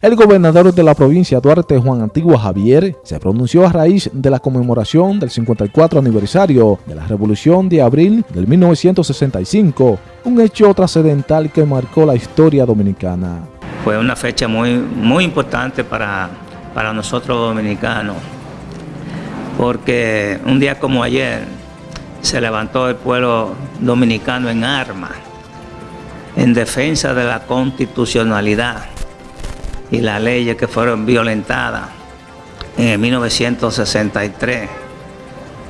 El gobernador de la provincia Duarte, Juan Antigua Javier, se pronunció a raíz de la conmemoración del 54 aniversario de la Revolución de Abril del 1965, un hecho trascendental que marcó la historia dominicana. Fue una fecha muy, muy importante para, para nosotros dominicanos, porque un día como ayer se levantó el pueblo dominicano en armas, en defensa de la constitucionalidad y las leyes que fueron violentadas en 1963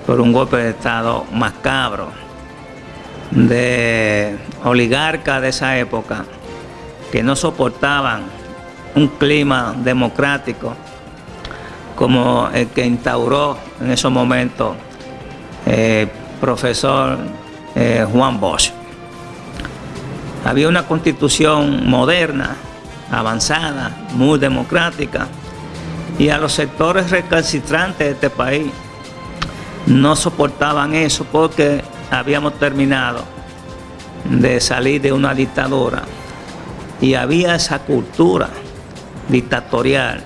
por un golpe de Estado macabro de oligarcas de esa época que no soportaban un clima democrático como el que instauró en esos momentos el eh, profesor eh, Juan Bosch. Había una constitución moderna avanzada, muy democrática, y a los sectores recalcitrantes de este país no soportaban eso porque habíamos terminado de salir de una dictadura y había esa cultura dictatorial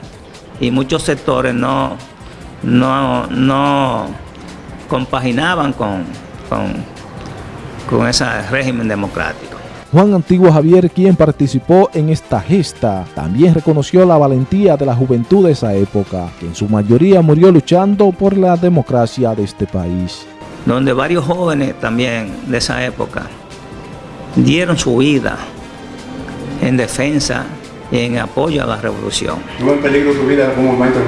y muchos sectores no, no, no compaginaban con, con, con ese régimen democrático. Juan Antiguo Javier, quien participó en esta gesta, también reconoció la valentía de la juventud de esa época, que en su mayoría murió luchando por la democracia de este país. Donde varios jóvenes también de esa época dieron su vida en defensa y en apoyo a la revolución. ¿Tuvo en peligro su vida como maestro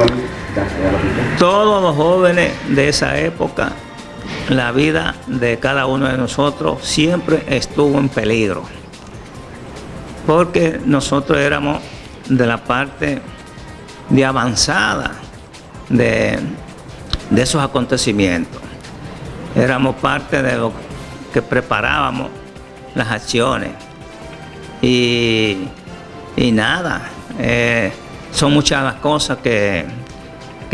Todos los jóvenes de esa época la vida de cada uno de nosotros siempre estuvo en peligro. Porque nosotros éramos de la parte de avanzada de, esos acontecimientos. Éramos parte de lo que preparábamos las acciones. Y, nada, eh, son muchas las cosas que,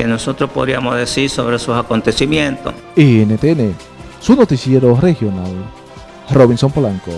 que nosotros podríamos decir sobre esos acontecimientos. NTN, su noticiero regional, Robinson Polanco.